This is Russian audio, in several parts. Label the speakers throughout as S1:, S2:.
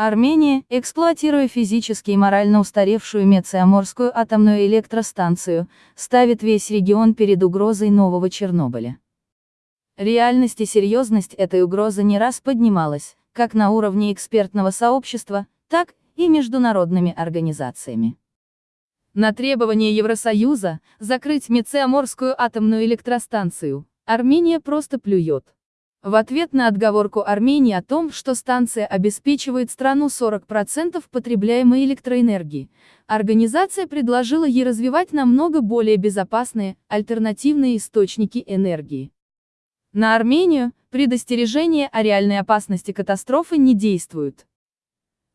S1: Армения, эксплуатируя физически и морально устаревшую Мециаморскую атомную электростанцию, ставит весь регион перед угрозой нового Чернобыля. Реальность и серьезность этой угрозы не раз поднималась, как на уровне экспертного сообщества, так и международными организациями. На требование Евросоюза закрыть Мециаморскую атомную электростанцию Армения просто плюет. В ответ на отговорку Армении о том, что станция обеспечивает страну 40% потребляемой электроэнергии, организация предложила ей развивать намного более безопасные, альтернативные источники энергии. На Армению, предостережения о реальной опасности катастрофы не действуют.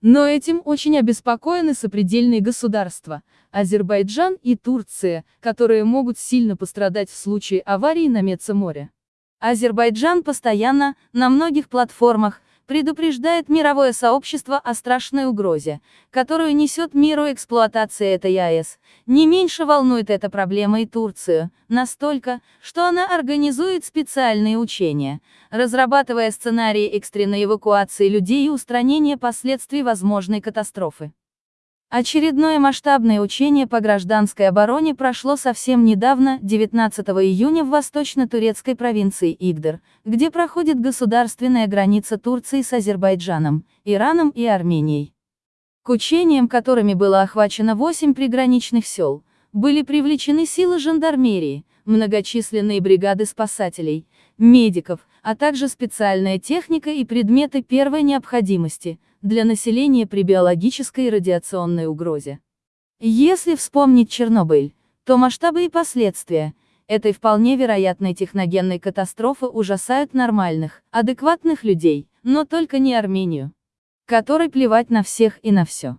S1: Но этим очень обеспокоены сопредельные государства, Азербайджан и Турция, которые могут сильно пострадать в случае аварии на Мецеморе. Азербайджан постоянно, на многих платформах, предупреждает мировое сообщество о страшной угрозе, которую несет миру эксплуатация этой АЭС. Не меньше волнует эта проблема и Турцию, настолько, что она организует специальные учения, разрабатывая сценарии экстренной эвакуации людей и устранения последствий возможной катастрофы. Очередное масштабное учение по гражданской обороне прошло совсем недавно, 19 июня в восточно-турецкой провинции Игдер, где проходит государственная граница Турции с Азербайджаном, Ираном и Арменией. К учениям, которыми было охвачено 8 приграничных сел, были привлечены силы жандармерии, многочисленные бригады спасателей, медиков, а также специальная техника и предметы первой необходимости – для населения при биологической и радиационной угрозе. Если вспомнить Чернобыль, то масштабы и последствия этой вполне вероятной техногенной катастрофы ужасают нормальных, адекватных людей, но только не Армению, которой плевать на всех и на все.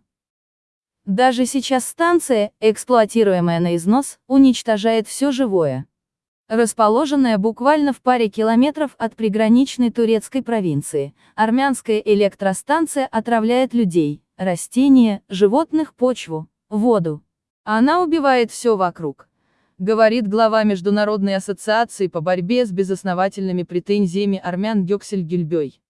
S1: Даже сейчас станция, эксплуатируемая на износ, уничтожает все живое расположенная буквально в паре километров от приграничной турецкой провинции, армянская электростанция отравляет людей, растения, животных, почву, воду. Она убивает все вокруг. Говорит глава Международной ассоциации по борьбе с безосновательными претензиями армян Гёксель Гюльбёй.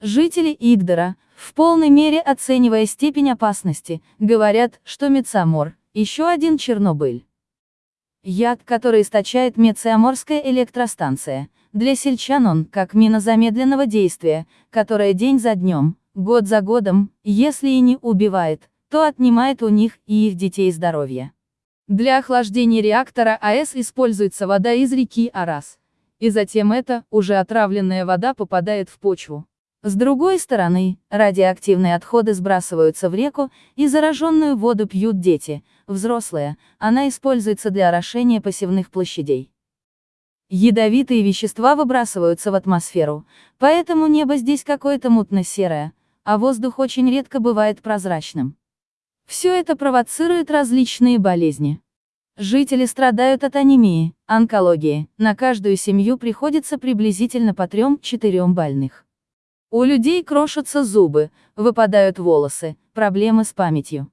S1: Жители Игдора, в полной мере оценивая степень опасности, говорят, что Мецамор – еще один Чернобыль. Яд, который источает Мециаморская электростанция. Для сельчан он, как мина замедленного действия, которая день за днем, год за годом, если и не убивает, то отнимает у них и их детей здоровье. Для охлаждения реактора АЭС используется вода из реки Арас. И затем эта, уже отравленная вода попадает в почву. С другой стороны, радиоактивные отходы сбрасываются в реку, и зараженную воду пьют дети, взрослые, она используется для орошения посевных площадей. Ядовитые вещества выбрасываются в атмосферу, поэтому небо здесь какое-то мутно-серое, а воздух очень редко бывает прозрачным. Все это провоцирует различные болезни. Жители страдают от анемии, онкологии, на каждую семью приходится приблизительно по 3-4 больных. У людей крошатся зубы, выпадают волосы, проблемы с памятью.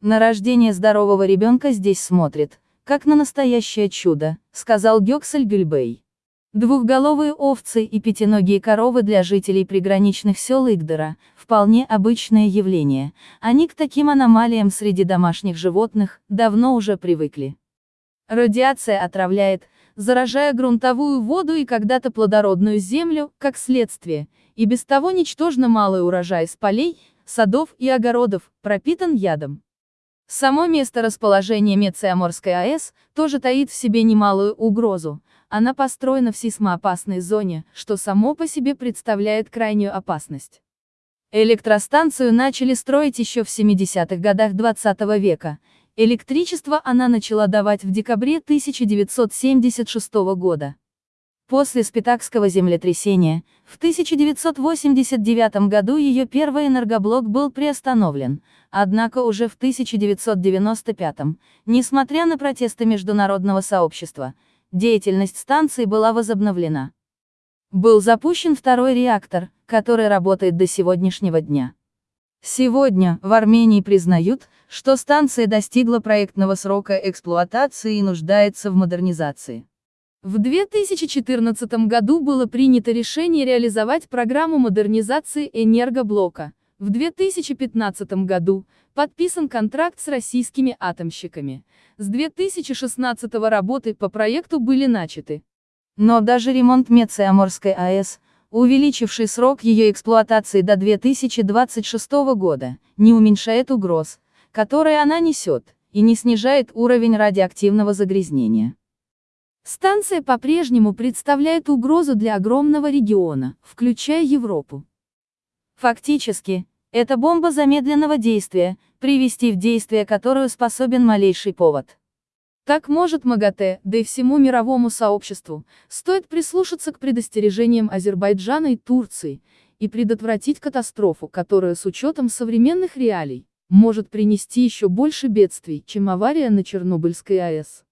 S1: На рождение здорового ребенка здесь смотрит, как на настоящее чудо, сказал Гёксель Гюльбей. Двухголовые овцы и пятиногие коровы для жителей приграничных сел Игдера – вполне обычное явление, они к таким аномалиям среди домашних животных давно уже привыкли. Радиация отравляет, заражая грунтовую воду и когда-то плодородную землю, как следствие, и без того ничтожно малый урожай с полей, садов и огородов, пропитан ядом. Само место расположения Мециаморской АЭС тоже таит в себе немалую угрозу. Она построена в сейсмоопасной зоне, что само по себе представляет крайнюю опасность. Электростанцию начали строить еще в 70-х годах 20 -го века, Электричество она начала давать в декабре 1976 года. После Спитакского землетрясения, в 1989 году ее первый энергоблок был приостановлен, однако уже в 1995, несмотря на протесты международного сообщества, деятельность станции была возобновлена. Был запущен второй реактор, который работает до сегодняшнего дня. Сегодня, в Армении признают, что станция достигла проектного срока эксплуатации и нуждается в модернизации. В 2014 году было принято решение реализовать программу модернизации энергоблока, В 2015 году подписан контракт с российскими атомщиками. С 2016 работы по проекту были начаты. Но даже ремонт Мециаморской АЭС, увеличивший срок ее эксплуатации до 2026 года, не уменьшает угроз, которые она несет, и не снижает уровень радиоактивного загрязнения. Станция по-прежнему представляет угрозу для огромного региона, включая Европу. Фактически, это бомба замедленного действия, привести в действие которую способен малейший повод. Так может МАГАТЭ, да и всему мировому сообществу, стоит прислушаться к предостережениям Азербайджана и Турции, и предотвратить катастрофу, которая с учетом современных реалий, может принести еще больше бедствий, чем авария на Чернобыльской АЭС.